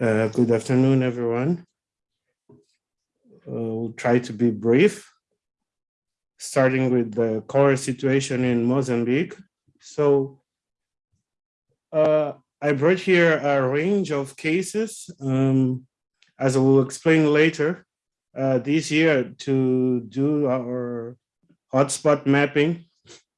Uh, good afternoon, everyone. Uh, we'll try to be brief, starting with the cholera situation in Mozambique. So uh, I brought here a range of cases, um, as I will explain later, uh, this year to do our hotspot mapping.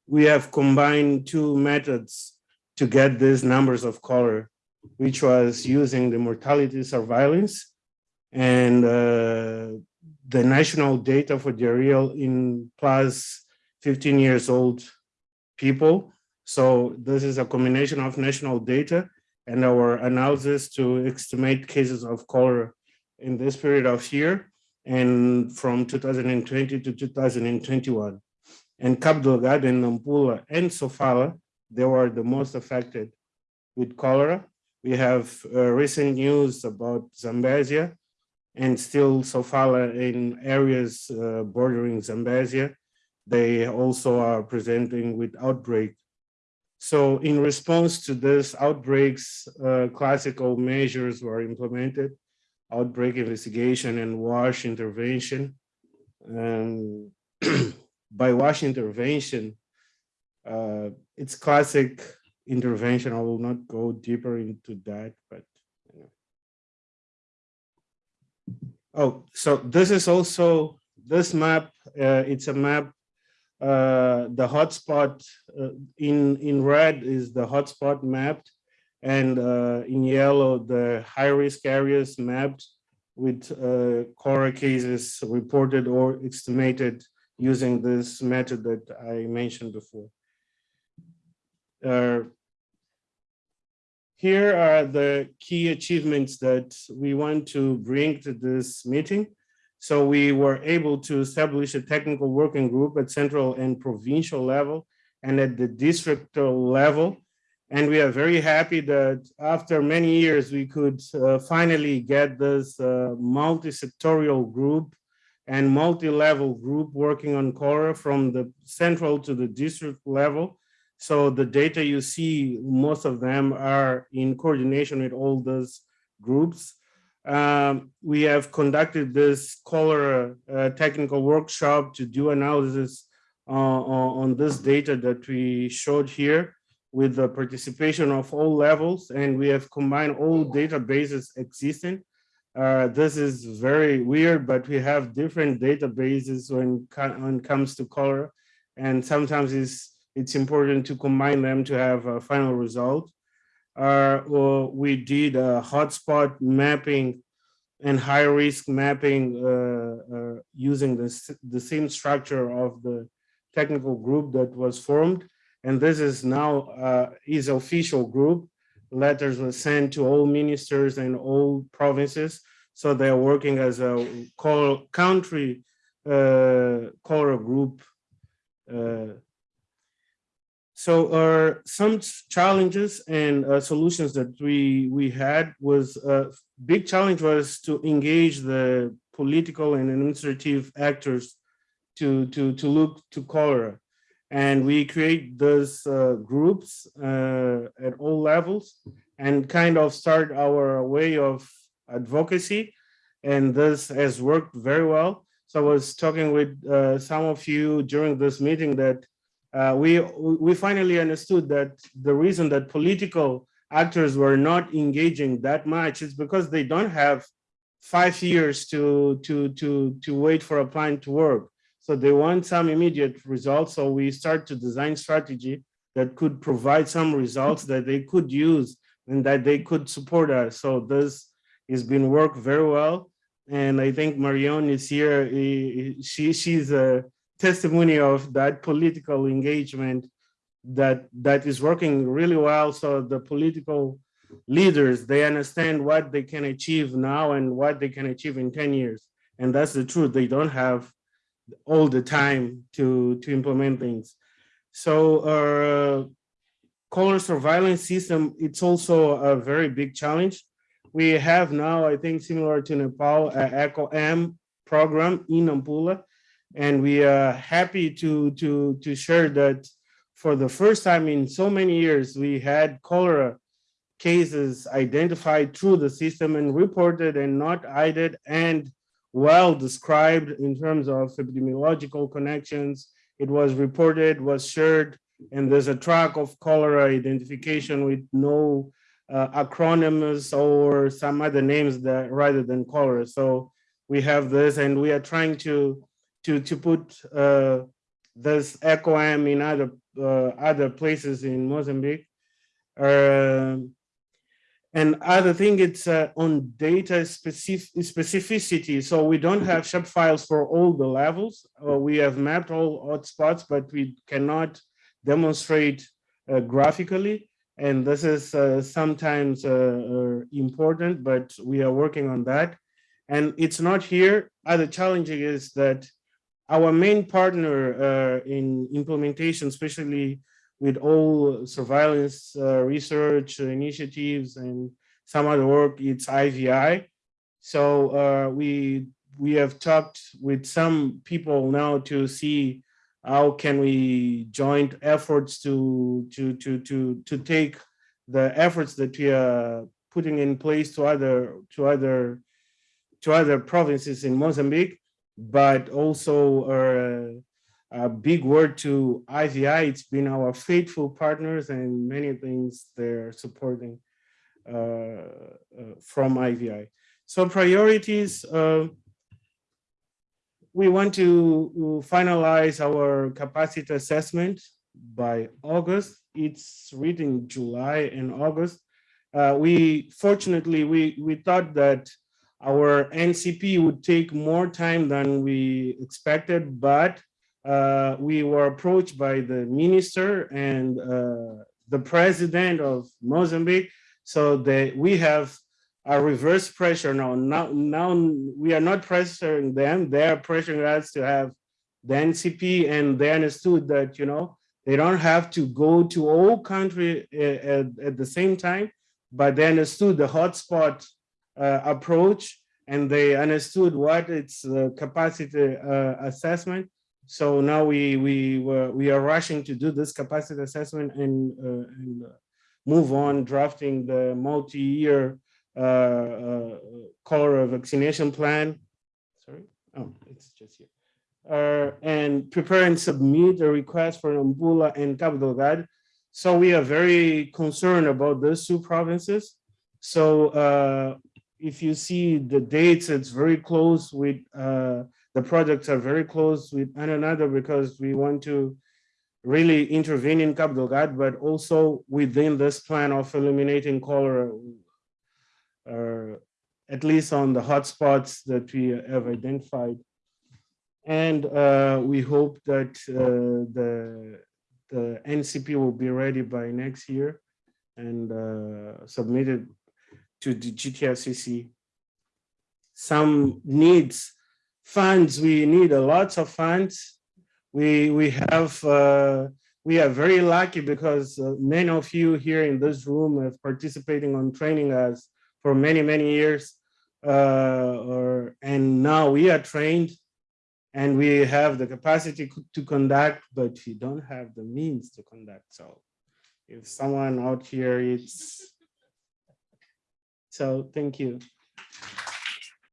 We have combined two methods to get these numbers of cholera which was using the mortality surveillance and uh, the national data for diarrheal in plus 15 years old people. So this is a combination of national data and our analysis to estimate cases of cholera in this period of year and from 2020 to 2021. And Cabo Delgado and Nampula and Sofala, they were the most affected with cholera we have uh, recent news about Zambezia and still Sofala in areas uh, bordering Zambezia. They also are presenting with outbreak. So in response to this outbreaks, uh, classical measures were implemented, outbreak investigation and WASH intervention. Um, by WASH intervention, uh, it's classic intervention. I will not go deeper into that, but. Oh, so this is also this map. Uh, it's a map. Uh, the hotspot uh, in in red is the hotspot mapped, and uh, in yellow the high risk areas mapped with uh, cholera cases reported or estimated using this method that I mentioned before. Uh, here are the key achievements that we want to bring to this meeting. So we were able to establish a technical working group at central and provincial level and at the district level. And we are very happy that after many years, we could uh, finally get this uh, multi-sectorial group and multi-level group working on Cora from the central to the district level so the data you see, most of them are in coordination with all those groups. Um, we have conducted this cholera uh, technical workshop to do analysis uh, on this data that we showed here with the participation of all levels and we have combined all databases existing. Uh, this is very weird, but we have different databases when, when it comes to cholera and sometimes it's it's important to combine them to have a final result. Uh, well, we did a hotspot mapping and high risk mapping uh, uh, using the, the same structure of the technical group that was formed. And this is now uh, is official group. Letters were sent to all ministers and all provinces. So they're working as a call, country uh, core group uh, so uh, some challenges and uh, solutions that we we had was a uh, big challenge was to engage the political and administrative actors to to to look to cholera, and we create those uh, groups uh, at all levels and kind of start our way of advocacy, and this has worked very well. So I was talking with some of you during this meeting that uh, we, we finally understood that the reason that political actors were not engaging that much is because they don't have five years to, to, to, to wait for a plan to work. So they want some immediate results. So we start to design strategy that could provide some results that they could use and that they could support us. So this has been worked very well. And I think Marion is here. She, she's a, testimony of that political engagement that that is working really well. So the political leaders, they understand what they can achieve now and what they can achieve in 10 years. And that's the truth. They don't have all the time to, to implement things. So our uh, cholera surveillance system, it's also a very big challenge. We have now, I think, similar to Nepal, ECHO M program in Nampula and we are happy to, to, to share that for the first time in so many years, we had cholera cases identified through the system and reported and not hidden and well described in terms of epidemiological connections. It was reported, was shared, and there's a track of cholera identification with no uh, acronyms or some other names that rather than cholera. So we have this and we are trying to to to put uh, this ECOAM in other uh, other places in Mozambique. Um, and other thing, it's uh, on data specific specificity. So we don't have shape files for all the levels. Uh, we have mapped all hotspots, but we cannot demonstrate uh, graphically. And this is uh, sometimes uh, uh, important, but we are working on that. And it's not here. Other challenging is that our main partner in implementation, especially with all surveillance uh, research initiatives and some other work, it's IVI. So uh, we we have talked with some people now to see how can we joint efforts to to to to to take the efforts that we are putting in place to other to other to other provinces in Mozambique, but also uh, a big word to IVI. It's been our faithful partners and many things they're supporting uh, uh, from IVI. So priorities, we want to finalize our capacity assessment by August. It's written July and August. Uh, we fortunately we we thought that our NCP would take more time than we expected, but uh, we were approached by the minister and uh, the president of Mozambique. So that we have a reverse pressure now. Now, now we are not pressuring them; they are pressuring us to have the NCP, and they understood that you know they don't have to go to all country uh, at, at the same time, but they understood the hotspot approach, and they understood what its uh, capacity uh, assessment so now we we were, we are rushing to do this capacity assessment and, uh, and uh, move on drafting the multi-year uh, uh, cholera vaccination plan. Sorry, oh, it's just here. Uh, and prepare and submit a request for Nampula and Cabo Delgado. So we are very concerned about those two provinces. So uh, if you see the dates, it's very close with uh, the projects are very close with one another because we want to really intervene in Cabo Delgado, but also within this plan of eliminating cholera, uh, at least on the hotspots that we have identified. And uh, we hope that uh, the, the NCP will be ready by next year and uh, submitted to the GTFCC. Some needs funds, we need a lots of funds. We, we have, uh, we are very lucky because uh, many of you here in this room have participating on training us for many, many years. Uh, or, and now we are trained and we have the capacity to conduct, but we don't have the means to conduct. So if someone out here, it's, so thank you.